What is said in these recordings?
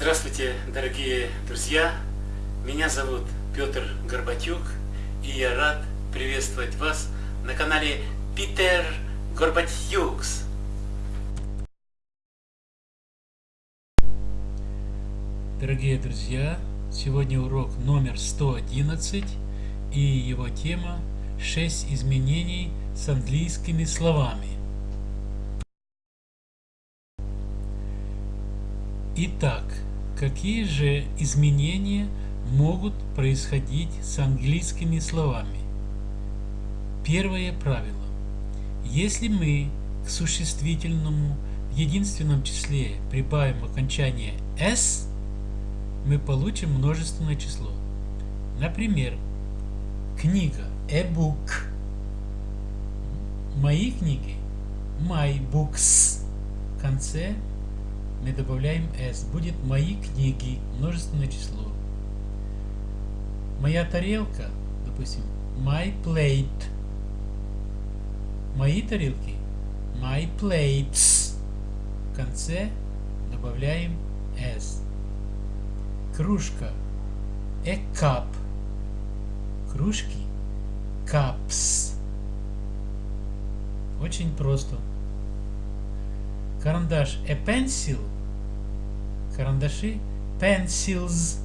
Здравствуйте, дорогие друзья! Меня зовут Петр Горбатюк, и я рад приветствовать вас на канале Питер Горбатюкс. Дорогие друзья, сегодня урок номер 111, и его тема 6 изменений с английскими словами. Итак, какие же изменения могут происходить с английскими словами? Первое правило. Если мы к существительному в единственном числе прибавим окончание s, мы получим множественное число. Например, книга a book. Мои книги my books. В конце мы добавляем s. Будет мои книги, множественное число. Моя тарелка, допустим, my plate. Мои тарелки, my plates. В конце добавляем s. Кружка, a cup. Кружки, cups. Очень просто. Карандаш a pencil. Карандаши pencils.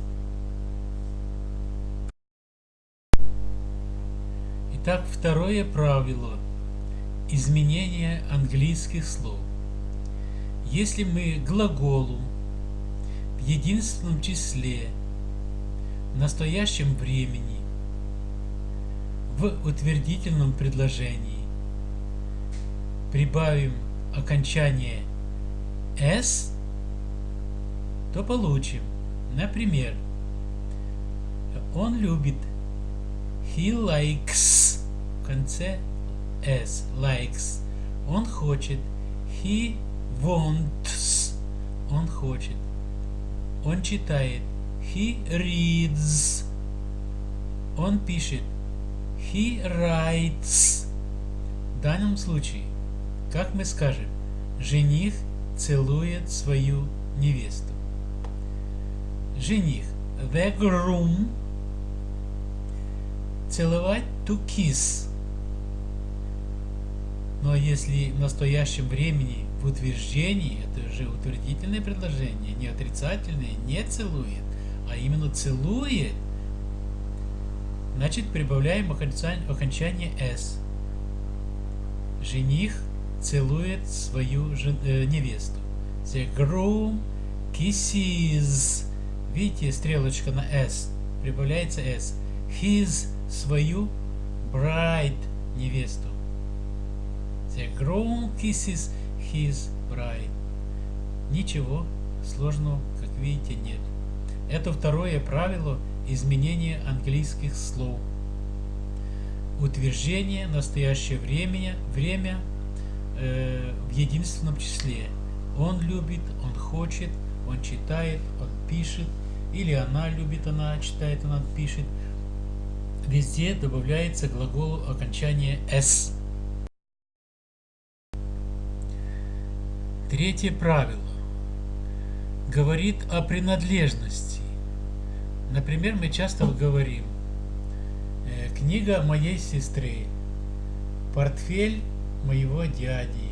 Итак, второе правило. Изменение английских слов. Если мы глаголу в единственном числе в настоящем времени в утвердительном предложении прибавим окончание s, то получим, например, он любит, he likes, в конце s, likes, он хочет, he wants, он хочет, он читает, he reads, он пишет, he writes. В данном случае как мы скажем, жених целует свою невесту. Жених. The groom. Целовать to kiss. Но если в настоящем времени в утверждении, это же утвердительное предложение, не отрицательное, не целует, а именно целует, значит прибавляем окончание s. Жених целует свою жен, э, невесту. The groom kisses. Видите, стрелочка на S. Прибавляется S. His свою bride невесту. The groom kisses his bride. Ничего сложного, как видите, нет. Это второе правило изменения английских слов. Утверждение настоящее время, время э, в единственном числе. Он любит, он хочет, он читает, он пишет, или она любит, она читает, она пишет. Везде добавляется глаголу окончание s. Третье правило говорит о принадлежности. Например, мы часто говорим э, книга моей сестры, портфель моего дяди,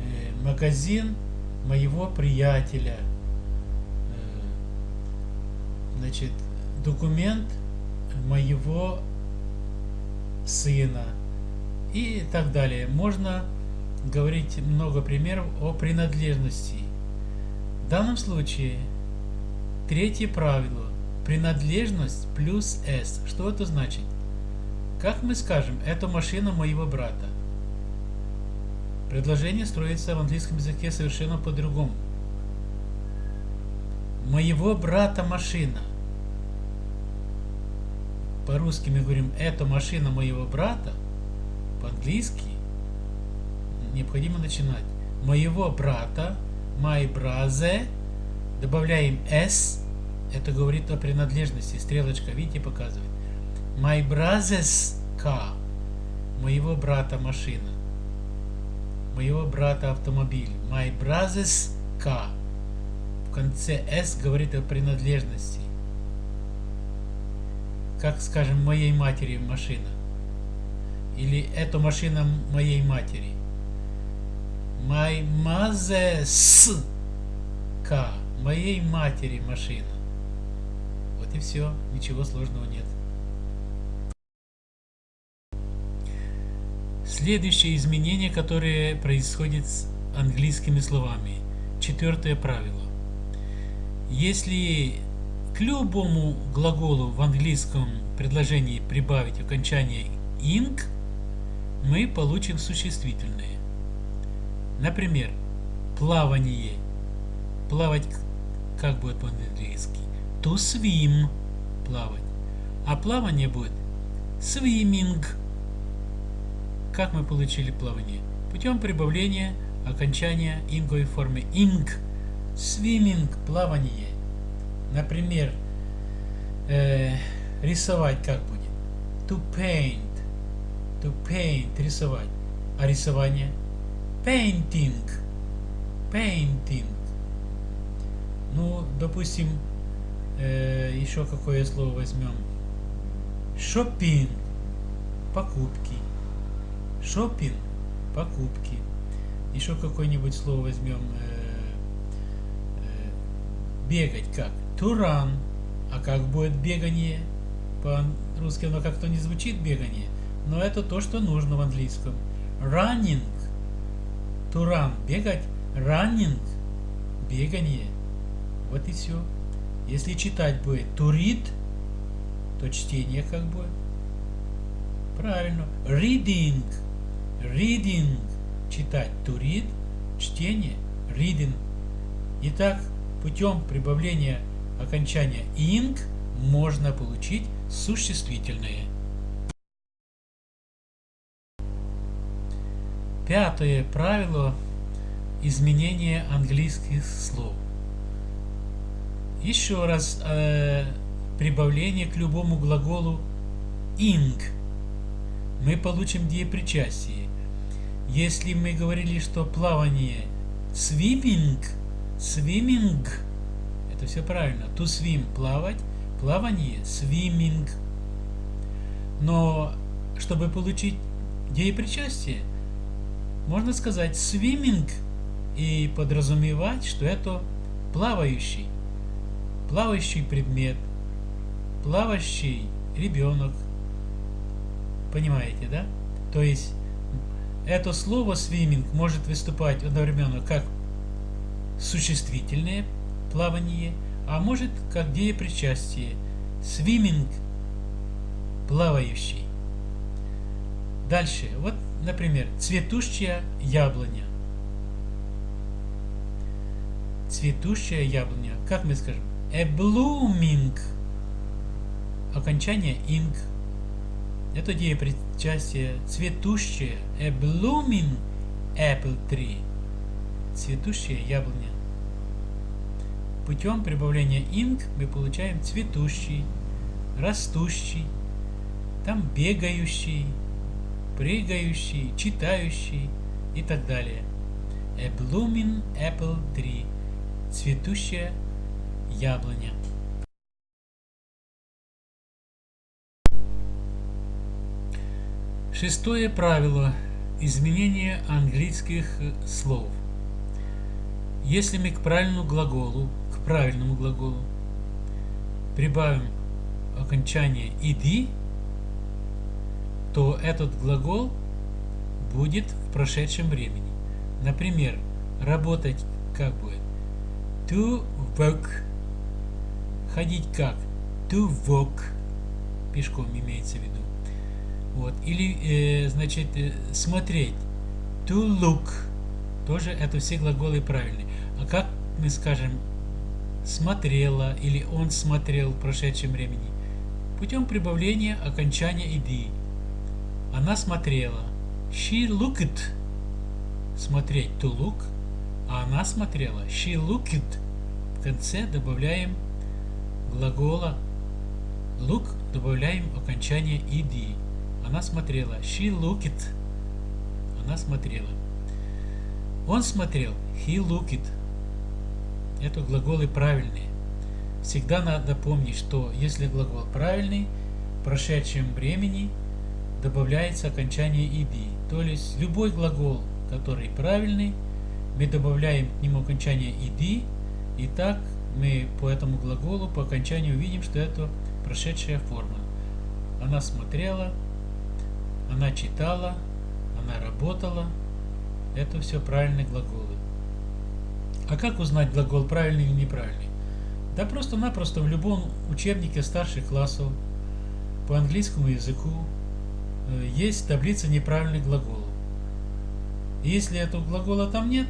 э, магазин моего приятеля, значит, документ моего сына и так далее. Можно говорить много примеров о принадлежности. В данном случае третье правило – принадлежность плюс S. Что это значит? Как мы скажем, это машина моего брата. Предложение строится в английском языке совершенно по-другому. Моего брата машина. По-русски мы говорим, это машина моего брата. По-английски необходимо начинать. Моего брата, my brother, добавляем s, это говорит о принадлежности, стрелочка, видите, показывает. My brother's car, моего брата машина моего брата автомобиль. My brother's car. В конце S говорит о принадлежности. Как, скажем, моей матери машина. Или это машина моей матери. My mother's car. Моей матери машина. Вот и все. Ничего сложного нет. Следующее изменение, которое происходит с английскими словами. Четвертое правило. Если к любому глаголу в английском предложении прибавить окончание ing, мы получим существительное. Например, плавание. Плавать как будет по-английски? To swim. Плавать. А плавание будет swimming. Как мы получили плавание? Путем прибавления окончания инговой формы ing. Swimming – плавание. Например, э, рисовать как будет? To paint. To paint – рисовать. А рисование? Painting. Painting. Ну, допустим, э, еще какое слово возьмем? Shopping. Покупки. Shopping. Покупки. Еще какое-нибудь слово возьмем. Э, э, бегать как? Run. А как будет бегание? По-русски оно как-то не звучит бегание. Но это то, что нужно в английском. Running. Run. Бегать. Running. Бегание. Вот и все. Если читать будет to read, то чтение как будет? Правильно. Reading. Reading читать to read, чтение, reading. Итак, путем прибавления окончания ing можно получить существительное. Пятое правило изменения английских слов. Еще раз э, прибавление к любому глаголу ing мы получим деепричастие. Если мы говорили, что плавание swimming, swimming, это все правильно. To swim – плавать, плавание – swimming. Но чтобы получить деепричастие, можно сказать swimming и подразумевать, что это плавающий, плавающий предмет, плавающий ребенок. Понимаете, да? То есть это слово swimming может выступать одновременно как существительное плавание, а может как деепричастие. Swimming – плавающий. Дальше. Вот, например, цветущая яблоня. Цветущая яблоня. Как мы скажем? A blooming. Окончание ing – это деепричастие цветущее, a blooming apple tree, цветущая яблоня. Путем прибавления ing мы получаем цветущий, растущий, там бегающий, прыгающий, читающий и так далее. A blooming apple tree, цветущая яблоня. Шестое правило изменения английских слов. Если мы к правильному глаголу, к правильному глаголу прибавим окончание ed, то этот глагол будет в прошедшем времени. Например, работать как будет? To work. Ходить как? To walk. Пешком имеется в виду. Вот. Или, э, значит, э, смотреть. To look. Тоже это все глаголы правильные. А как мы скажем смотрела или он смотрел в прошедшем времени? Путем прибавления окончания ed. Она смотрела. She looked. Смотреть to look. А она смотрела. She looked. В конце добавляем глагола look, добавляем окончание ed. Она смотрела. She looked. Она смотрела. Он смотрел. He looked. Это глаголы правильные. Всегда надо помнить, что если глагол правильный, в прошедшем времени добавляется окончание «иди». То есть любой глагол, который правильный, мы добавляем к нему окончание «иди», и так мы по этому глаголу по окончанию увидим, что это прошедшая форма. Она смотрела, она читала, она работала. Это все правильные глаголы. А как узнать глагол правильный или неправильный? Да просто-напросто в любом учебнике старших классов по английскому языку э, есть таблица неправильных глаголов. И если этого глагола там нет,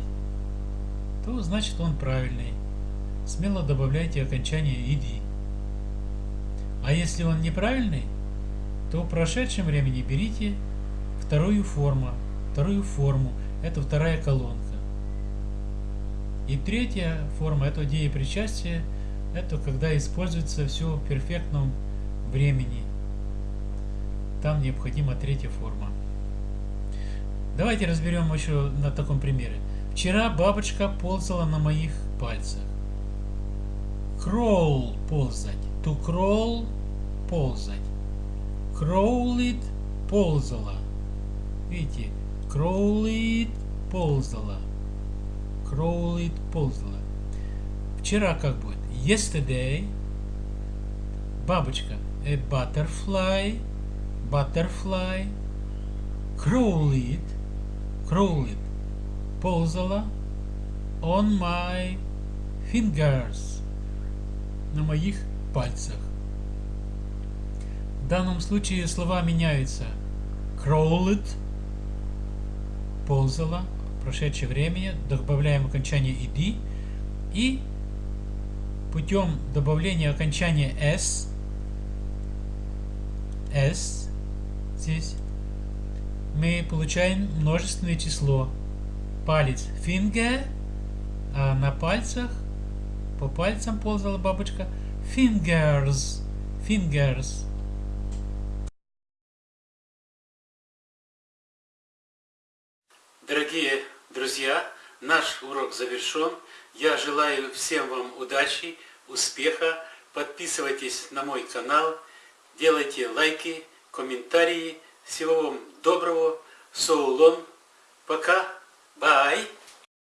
то значит он правильный. Смело добавляйте окончание «иди». А если он неправильный, то в прошедшем времени берите вторую форму. Вторую форму – это вторая колонка. И третья форма – это деепричастие – это когда используется все в перфектном времени. Там необходима третья форма. Давайте разберем еще на таком примере. Вчера бабочка ползала на моих пальцах. Crawl – ползать. To crawl – ползать. Crawled – ползала. Видите? Crawled – ползала. Crawled – ползала. Вчера как будет? yesterday. Бабочка. A butterfly. Butterfly. Crawled. Crawled. Ползала. On my fingers. На моих пальцах. В данном случае слова меняются. Crawled. Ползала прошедшее время добавляем окончание ed и путем добавления окончания s, s здесь, мы получаем множественное число. Палец finger, а на пальцах, по пальцам ползала бабочка, fingers, fingers. Дорогие друзья, наш урок завершен. Я желаю всем вам удачи, успеха. Подписывайтесь на мой канал, делайте лайки, комментарии. Всего вам доброго. Соулон. Пока. Бай.